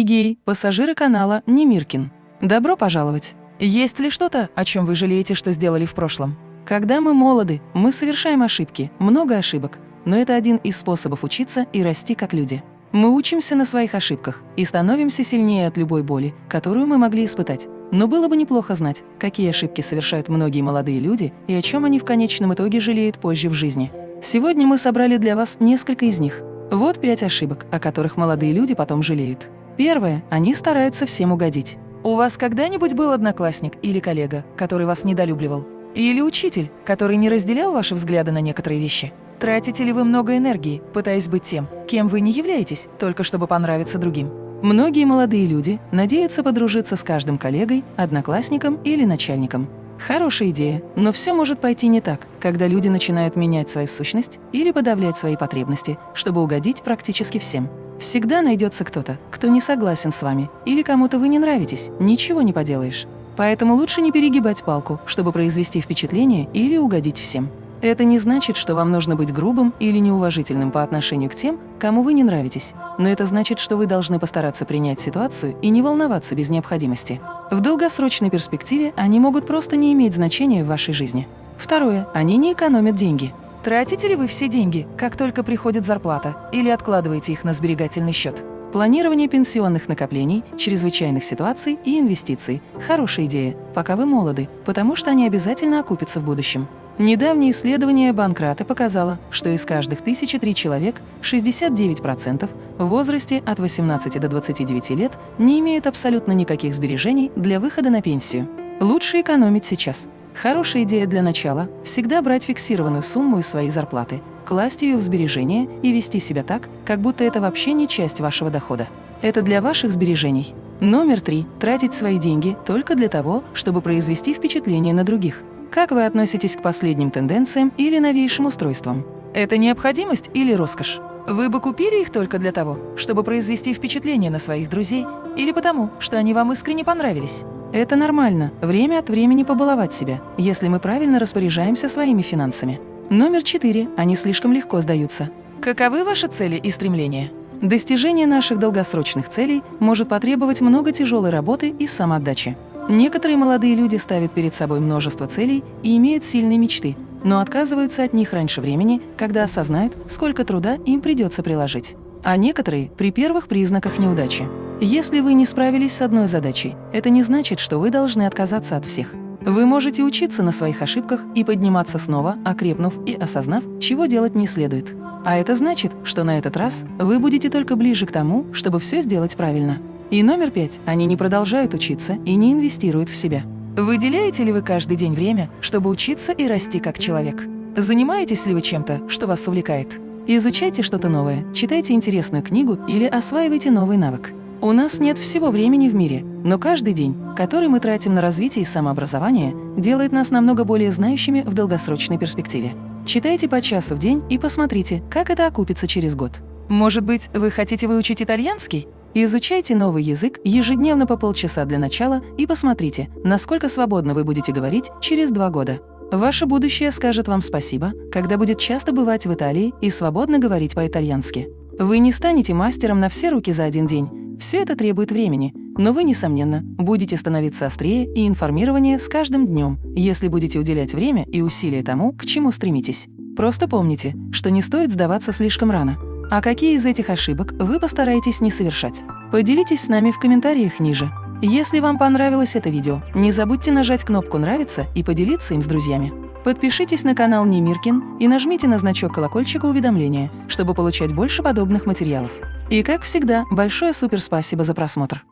Игей, пассажиры канала Немиркин. Добро пожаловать! Есть ли что-то, о чем вы жалеете, что сделали в прошлом? Когда мы молоды, мы совершаем ошибки, много ошибок, но это один из способов учиться и расти как люди. Мы учимся на своих ошибках и становимся сильнее от любой боли, которую мы могли испытать. Но было бы неплохо знать, какие ошибки совершают многие молодые люди и о чем они в конечном итоге жалеют позже в жизни. Сегодня мы собрали для вас несколько из них. Вот пять ошибок, о которых молодые люди потом жалеют. Первое. Они стараются всем угодить. У вас когда-нибудь был одноклассник или коллега, который вас недолюбливал? Или учитель, который не разделял ваши взгляды на некоторые вещи? Тратите ли вы много энергии, пытаясь быть тем, кем вы не являетесь, только чтобы понравиться другим? Многие молодые люди надеются подружиться с каждым коллегой, одноклассником или начальником. Хорошая идея, но все может пойти не так, когда люди начинают менять свою сущность или подавлять свои потребности, чтобы угодить практически всем. Всегда найдется кто-то, кто не согласен с вами, или кому-то вы не нравитесь, ничего не поделаешь. Поэтому лучше не перегибать палку, чтобы произвести впечатление или угодить всем. Это не значит, что вам нужно быть грубым или неуважительным по отношению к тем, кому вы не нравитесь. Но это значит, что вы должны постараться принять ситуацию и не волноваться без необходимости. В долгосрочной перспективе они могут просто не иметь значения в вашей жизни. Второе. Они не экономят деньги. Тратите ли вы все деньги, как только приходит зарплата, или откладываете их на сберегательный счет? Планирование пенсионных накоплений, чрезвычайных ситуаций и инвестиций – хорошая идея, пока вы молоды, потому что они обязательно окупятся в будущем. Недавнее исследование Банкрата показало, что из каждых тысячи три человек 69% в возрасте от 18 до 29 лет не имеют абсолютно никаких сбережений для выхода на пенсию. Лучше экономить сейчас. Хорошая идея для начала – всегда брать фиксированную сумму из своей зарплаты, класть ее в сбережения и вести себя так, как будто это вообще не часть вашего дохода. Это для ваших сбережений. Номер три – тратить свои деньги только для того, чтобы произвести впечатление на других. Как вы относитесь к последним тенденциям или новейшим устройствам? Это необходимость или роскошь? Вы бы купили их только для того, чтобы произвести впечатление на своих друзей или потому, что они вам искренне понравились? Это нормально – время от времени побаловать себя, если мы правильно распоряжаемся своими финансами. Номер четыре. Они слишком легко сдаются. Каковы ваши цели и стремления? Достижение наших долгосрочных целей может потребовать много тяжелой работы и самоотдачи. Некоторые молодые люди ставят перед собой множество целей и имеют сильные мечты, но отказываются от них раньше времени, когда осознают, сколько труда им придется приложить. А некоторые – при первых признаках неудачи. Если вы не справились с одной задачей, это не значит, что вы должны отказаться от всех. Вы можете учиться на своих ошибках и подниматься снова, окрепнув и осознав, чего делать не следует. А это значит, что на этот раз вы будете только ближе к тому, чтобы все сделать правильно. И номер пять. Они не продолжают учиться и не инвестируют в себя. Выделяете ли вы каждый день время, чтобы учиться и расти как человек? Занимаетесь ли вы чем-то, что вас увлекает? Изучайте что-то новое, читайте интересную книгу или осваивайте новый навык. У нас нет всего времени в мире, но каждый день, который мы тратим на развитие и самообразование, делает нас намного более знающими в долгосрочной перспективе. Читайте по часу в день и посмотрите, как это окупится через год. Может быть, вы хотите выучить итальянский? Изучайте новый язык ежедневно по полчаса для начала и посмотрите, насколько свободно вы будете говорить через два года. Ваше будущее скажет вам спасибо, когда будет часто бывать в Италии и свободно говорить по-итальянски. Вы не станете мастером на все руки за один день. Все это требует времени, но вы, несомненно, будете становиться острее и информированнее с каждым днем, если будете уделять время и усилия тому, к чему стремитесь. Просто помните, что не стоит сдаваться слишком рано. А какие из этих ошибок вы постараетесь не совершать? Поделитесь с нами в комментариях ниже. Если вам понравилось это видео, не забудьте нажать кнопку «Нравится» и поделиться им с друзьями. Подпишитесь на канал Немиркин и нажмите на значок колокольчика уведомления, чтобы получать больше подобных материалов. И как всегда, большое суперспасибо за просмотр!